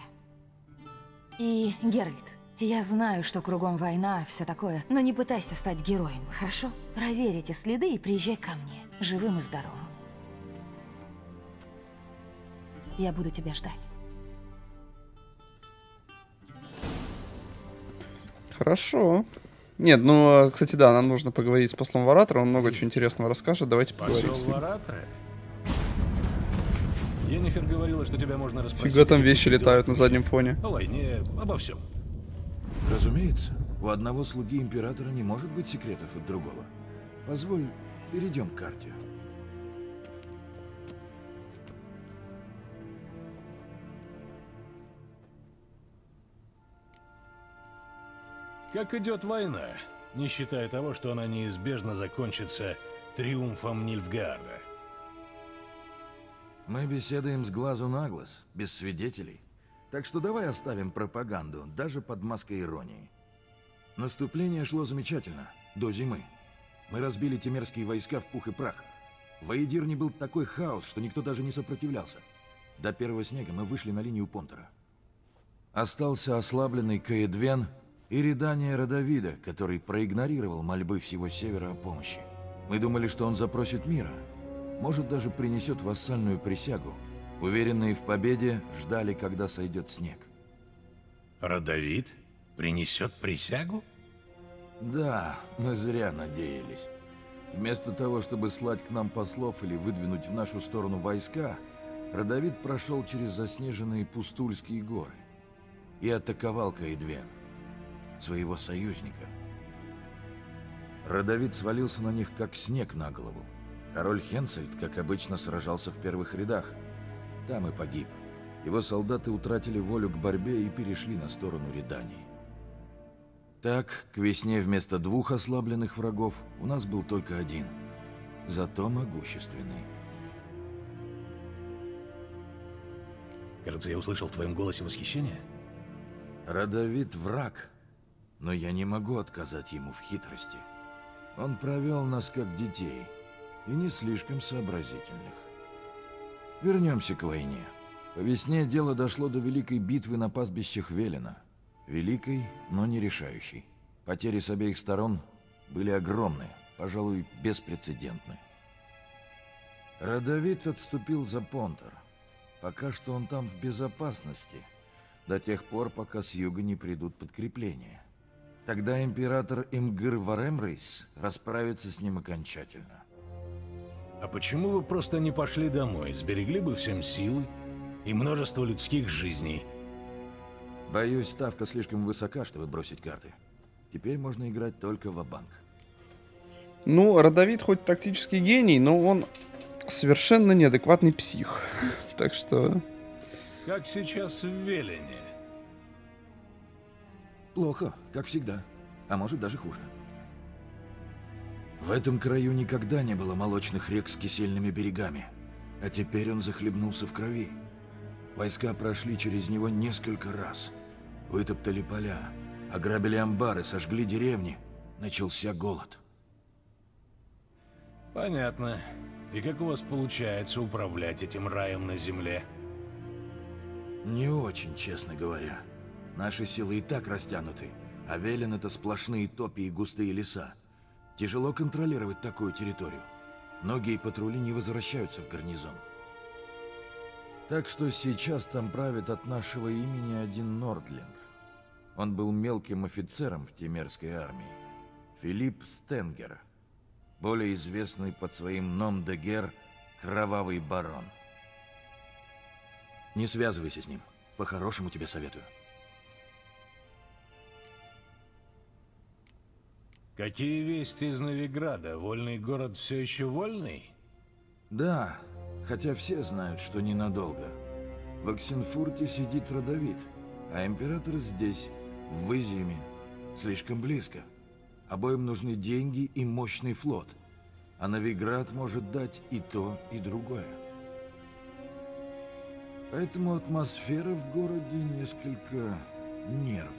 [SPEAKER 10] И, Геральт, я знаю, что кругом война, все такое, но не пытайся стать героем, хорошо? Проверь эти следы и приезжай ко мне, живым и здоровым. Я буду тебя ждать.
[SPEAKER 1] Хорошо. Нет, ну, а, кстати, да, нам нужно поговорить с послом Варатора, он много чего интересного расскажет, давайте поговорим
[SPEAKER 2] Посол
[SPEAKER 1] с ним.
[SPEAKER 2] Варатора? Енифер говорила, что тебя можно расспросить.
[SPEAKER 1] Фига там вещи летают на заднем фоне.
[SPEAKER 2] О войне, обо всем.
[SPEAKER 4] Разумеется, у одного слуги императора не может быть секретов от другого. Позволь, перейдем к карте.
[SPEAKER 2] Как идет война, не считая того, что она неизбежно закончится триумфом Нильфгаарда?
[SPEAKER 4] Мы беседуем с глазу на глаз, без свидетелей. Так что давай оставим пропаганду, даже под маской иронии. Наступление шло замечательно, до зимы. Мы разбили темерские войска в пух и прах. В Аидирне был такой хаос, что никто даже не сопротивлялся. До первого снега мы вышли на линию Понтера. Остался ослабленный Каэдвен и рядание Родовида, который проигнорировал мольбы всего Севера о помощи. Мы думали, что он запросит мира, может, даже принесет вассальную присягу. Уверенные в победе, ждали, когда сойдет снег.
[SPEAKER 2] Родовид принесет присягу?
[SPEAKER 4] Да, мы зря надеялись. Вместо того, чтобы слать к нам послов или выдвинуть в нашу сторону войска, Родовид прошел через заснеженные Пустульские горы и атаковал Каэдвен, своего союзника. Родовид свалился на них, как снег на голову. Король Хенсельд, как обычно, сражался в первых рядах. Там и погиб. Его солдаты утратили волю к борьбе и перешли на сторону Редании. Так, к весне вместо двух ослабленных врагов у нас был только один, зато могущественный.
[SPEAKER 2] Кажется, я услышал в твоем голосе восхищение.
[SPEAKER 4] Родовит враг, но я не могу отказать ему в хитрости. Он провел нас как детей, и не слишком сообразительных. Вернемся к войне. По весне дело дошло до великой битвы на пастбищах Велена. Великой, но не решающей. Потери с обеих сторон были огромные, пожалуй, беспрецедентны. Родовит отступил за Понтер. Пока что он там в безопасности, до тех пор, пока с юга не придут подкрепления. Тогда император Имгыр Варемрейс расправится с ним окончательно.
[SPEAKER 2] А почему вы просто не пошли домой? Сберегли бы всем силы и множество людских жизней.
[SPEAKER 4] Боюсь, ставка слишком высока, чтобы бросить карты. Теперь можно играть только в банк
[SPEAKER 1] Ну, Родовид хоть тактический гений, но он совершенно неадекватный псих. [laughs] Так что...
[SPEAKER 2] Как сейчас в Велене?
[SPEAKER 4] Плохо, как всегда. А может даже хуже. В этом краю никогда не было молочных рек с кисельными берегами. А теперь он захлебнулся в крови. Войска прошли через него несколько раз. Вытоптали поля, ограбили амбары, сожгли деревни. Начался голод.
[SPEAKER 2] Понятно. И как у вас получается управлять этим раем на земле?
[SPEAKER 4] Не очень, честно говоря. Наши силы и так растянуты, а Велен — это сплошные топи и густые леса. Тяжело контролировать такую территорию. Многие патрули не возвращаются в гарнизон. Так что сейчас там правит от нашего имени один Нордлинг. Он был мелким офицером в Темерской армии. Филипп Стенгер, более известный под своим ном-де-гер Кровавый Барон. Не связывайся с ним. По-хорошему тебе советую.
[SPEAKER 2] Какие вести из Новиграда? Вольный город все еще вольный?
[SPEAKER 4] Да, хотя все знают, что ненадолго. В Оксенфурте сидит Родовид, а император здесь, в Вызиме, слишком близко. Обоим нужны деньги и мощный флот, а Новиград может дать и то, и другое. Поэтому атмосфера в городе несколько нервная.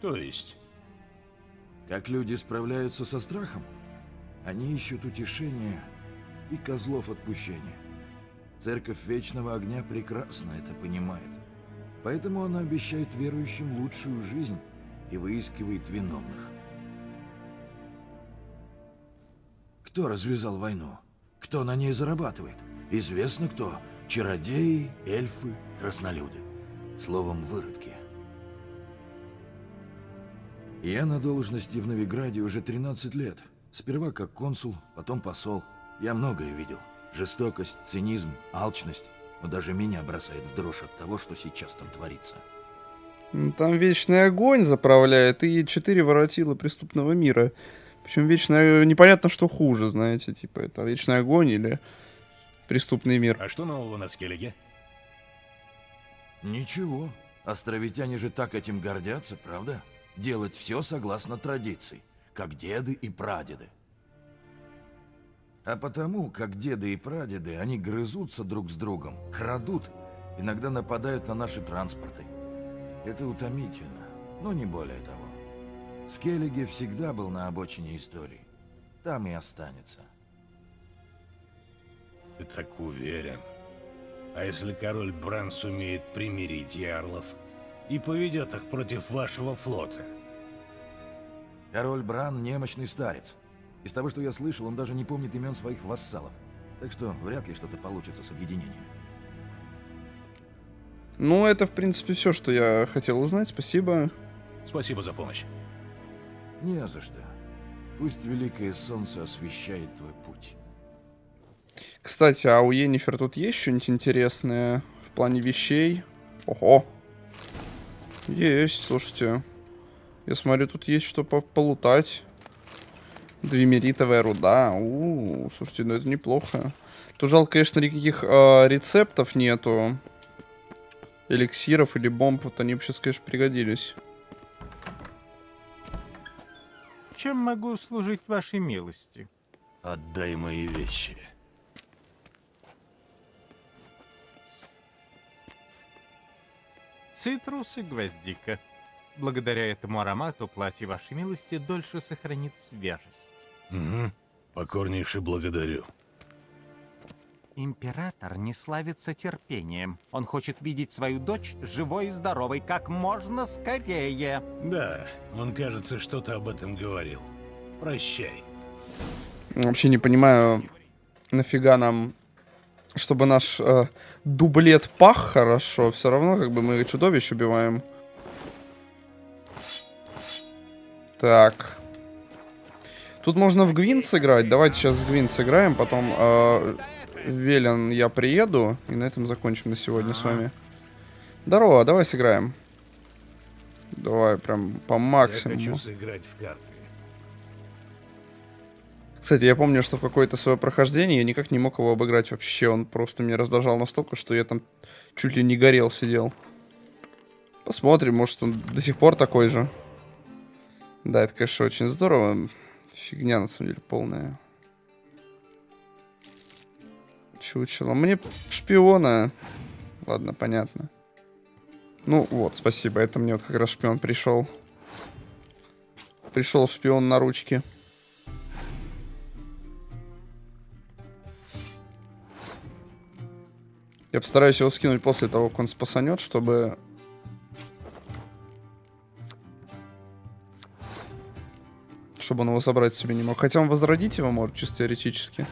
[SPEAKER 2] То есть?
[SPEAKER 4] Как люди справляются со страхом? Они ищут утешения и козлов отпущения. Церковь Вечного Огня прекрасно это понимает. Поэтому она обещает верующим лучшую жизнь и выискивает виновных. Кто развязал войну? Кто на ней зарабатывает? Известно кто, Чародеи, эльфы, краснолюды. Словом, выродки. Я на должности в Новиграде уже 13 лет. Сперва как консул, потом посол. Я многое видел. Жестокость, цинизм, алчность. Но даже меня бросает в дрожь от того, что сейчас там творится.
[SPEAKER 1] Ну, Там вечный огонь заправляет и четыре воротила преступного мира. Причем вечный... Непонятно, что хуже, знаете, типа, это вечный огонь или преступный мир.
[SPEAKER 2] А что нового на Скеллиге?
[SPEAKER 4] Ничего. Островитяне же так этим гордятся, правда? Делать все согласно традиции, как деды и прадеды. А потому, как деды и прадеды, они грызутся друг с другом, крадут, иногда нападают на наши транспорты. Это утомительно, но не более того. Скеллиги всегда был на обочине истории. Там и останется.
[SPEAKER 2] Ты так уверен. А если король Бран сумеет примирить ярлов и поведет их против вашего флота?
[SPEAKER 4] Король Бран – немощный старец. Из того, что я слышал, он даже не помнит имен своих вассалов. Так что вряд ли что-то получится с объединением.
[SPEAKER 1] Ну, это, в принципе, все, что я хотел узнать. Спасибо.
[SPEAKER 2] Спасибо за помощь.
[SPEAKER 4] Не за что. Пусть Великое Солнце освещает твой путь.
[SPEAKER 1] Кстати, а у Енифер тут есть что-нибудь интересное в плане вещей? Ого. Есть, слушайте. Я смотрю, тут есть что по полутать. Двемеритовая руда. У, -у, -у слушайте, ну это неплохо. Тут жалко, конечно, никаких э, рецептов нету. Эликсиров или бомб. Вот они бы сейчас, конечно, пригодились.
[SPEAKER 12] Чем могу служить вашей милости?
[SPEAKER 2] Отдай мои вещи.
[SPEAKER 12] Цитрус и гвоздика. Благодаря этому аромату платье вашей милости дольше сохранит свежесть.
[SPEAKER 2] Угу. Покорнейше благодарю.
[SPEAKER 12] Император не славится терпением. Он хочет видеть свою дочь живой и здоровой как можно скорее.
[SPEAKER 2] Да, он, кажется, что-то об этом говорил. Прощай.
[SPEAKER 1] Вообще не понимаю, нафига нам, чтобы наш э, дублет пах хорошо. Все равно, как бы мы чудовищ убиваем. Так. Тут можно в Гвин сыграть. Давайте сейчас в Гвин сыграем, потом э, Велен я приеду, и на этом закончим на сегодня с вами. Здорово, давай сыграем. Давай прям по максимуму.
[SPEAKER 2] Я хочу сыграть в карты.
[SPEAKER 1] Кстати, я помню, что какое-то свое прохождение я никак не мог его обыграть вообще. Он просто меня раздражал настолько, что я там чуть ли не горел сидел. Посмотрим, может он до сих пор такой же. Да, это, конечно, очень здорово. Фигня, на самом деле, полная. Чучело. Мне шпиона. Ладно, понятно. Ну вот, спасибо. Это мне вот как раз шпион пришел. Пришел шпион на ручки. Я постараюсь его скинуть после того, как он спасанет, чтобы... Чтобы он его забрать себе не мог. Хотя он возродить его может, чисто теоретически.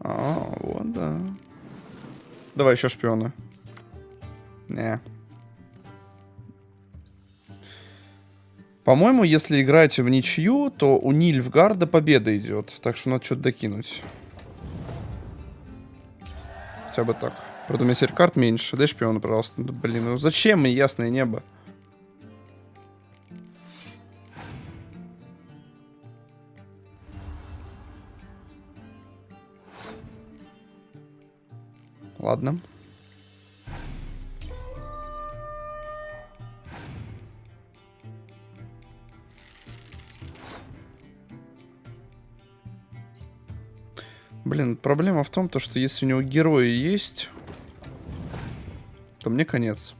[SPEAKER 1] А, вот, да. Давай еще шпиона. Не. По-моему, если играть в ничью, то у Нильфгарда победа идет. Так что надо что-то докинуть. Хотя бы так. Правда, у меня теперь карт меньше. Дай шпиона, пожалуйста. Да, блин, ну зачем мне ясное небо? Ладно. Блин, проблема в том, то, что если у него герои есть, то мне конец.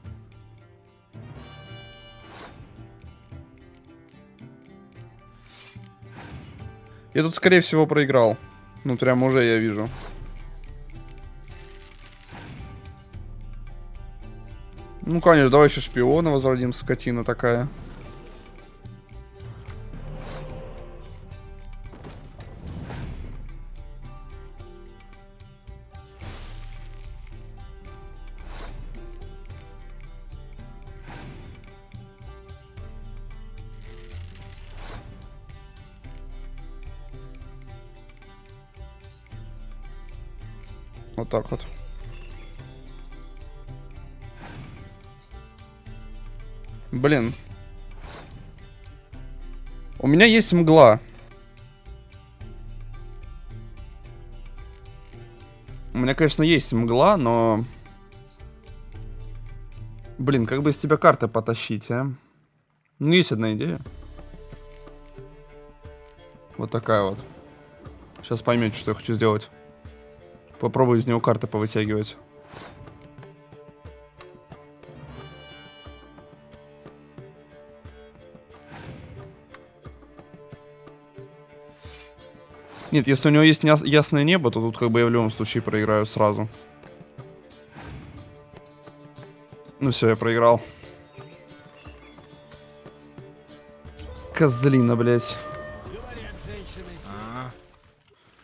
[SPEAKER 1] Я тут, скорее всего, проиграл. Ну, прям уже я вижу. Ну, конечно, давай еще шпиона возродим, скотина такая. Так вот. Блин. У меня есть мгла. У меня, конечно, есть мгла, но... Блин, как бы из тебя карты потащить, а? Ну, есть одна идея. Вот такая вот. Сейчас поймете, что я хочу сделать. Попробую из него карты повытягивать. Нет, если у него есть ясное небо, то тут как бы я в любом случае проиграю сразу. Ну все, я проиграл. Козлина, блядь.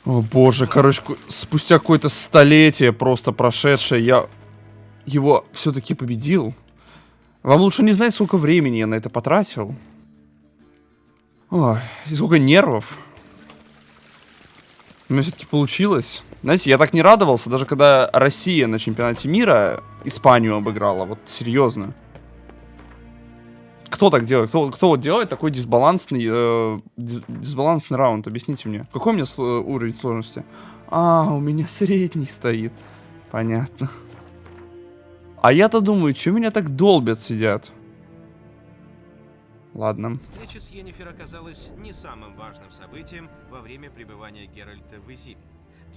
[SPEAKER 1] О боже, короче, спустя какое-то столетие просто прошедшее, я его все-таки победил. Вам лучше не знать, сколько времени я на это потратил. Ой, и сколько нервов. У меня все-таки получилось. Знаете, я так не радовался, даже когда Россия на чемпионате мира Испанию обыграла. Вот серьезно. Кто так делает? Кто, кто вот делает такой дисбалансный, э, дисбалансный раунд? Объясните мне. Какой у меня уровень сложности? А, у меня [laughs] средний стоит. Понятно. А я-то думаю, что меня так долбят сидят? Ладно.
[SPEAKER 11] Встреча с Йеннифер оказалась не самым важным событием во время пребывания Геральта в Изиме.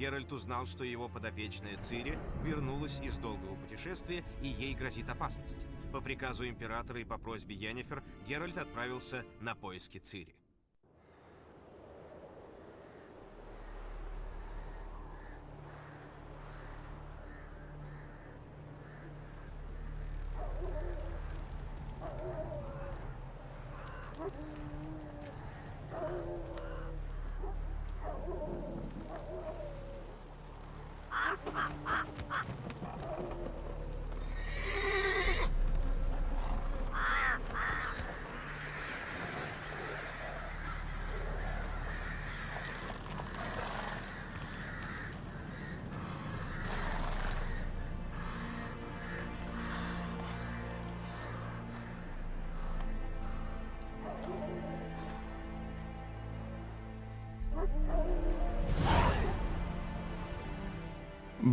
[SPEAKER 11] Геральт узнал, что его подопечная Цири вернулась из долгого путешествия и ей грозит опасность. По приказу императора и по просьбе Йеннифер Геральт отправился на поиски Цири.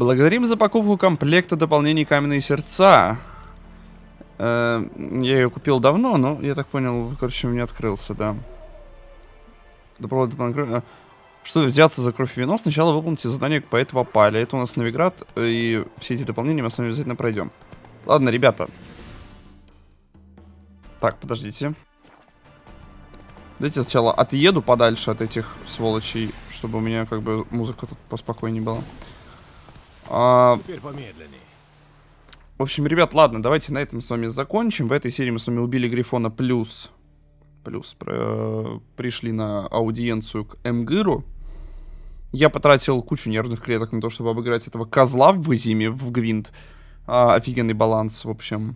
[SPEAKER 1] Благодарим за покупку комплекта дополнений Каменные Сердца. Э, я ее купил давно, но, я так понял, короче, меня открылся, да. Дополнительно... Что взяться за кровь и вино, сначала выполните задание по этого паля. Это у нас Новиград, и все эти дополнения мы с вами обязательно пройдем. Ладно, ребята. Так, подождите. Давайте сначала отъеду подальше от этих сволочей, чтобы у меня как бы музыка тут поспокойнее была. А...
[SPEAKER 2] Теперь помедленнее.
[SPEAKER 1] В общем, ребят, ладно, давайте на этом с вами закончим. В этой серии мы с вами убили Грифона плюс. Плюс про... пришли на аудиенцию к Эмгыру. Я потратил кучу нервных клеток на то, чтобы обыграть этого козла в Изиме, в Гвинт. А, офигенный баланс, в общем.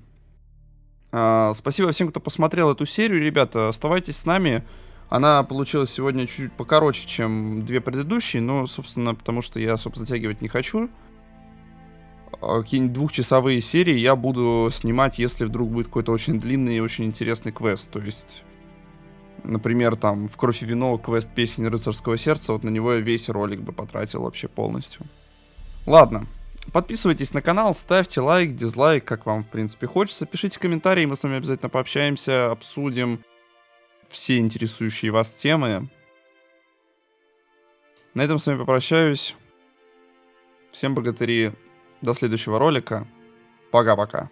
[SPEAKER 1] А, спасибо всем, кто посмотрел эту серию, ребята. Оставайтесь с нами. Она получилась сегодня чуть-чуть покороче, чем две предыдущие, но, собственно, потому что я особо затягивать не хочу. А, какие-нибудь двухчасовые серии я буду снимать, если вдруг будет какой-то очень длинный и очень интересный квест. То есть, например, там в «Кровь и вино» квест «Песни рыцарского сердца», вот на него я весь ролик бы потратил вообще полностью. Ладно, подписывайтесь на канал, ставьте лайк, дизлайк, как вам, в принципе, хочется. Пишите комментарии, мы с вами обязательно пообщаемся, обсудим все интересующие вас темы. На этом с вами попрощаюсь. Всем богатыри. До следующего ролика. Пока-пока.